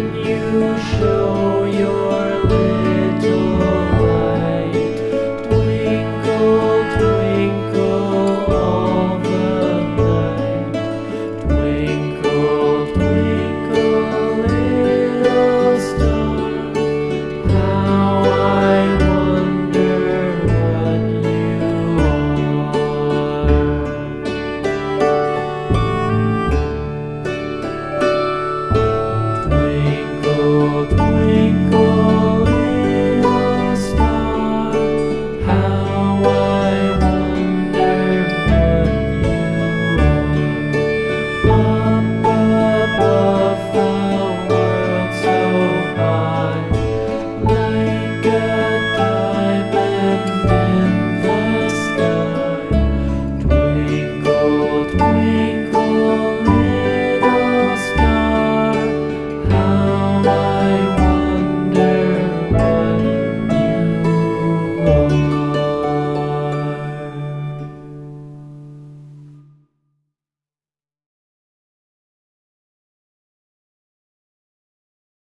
you show your lips.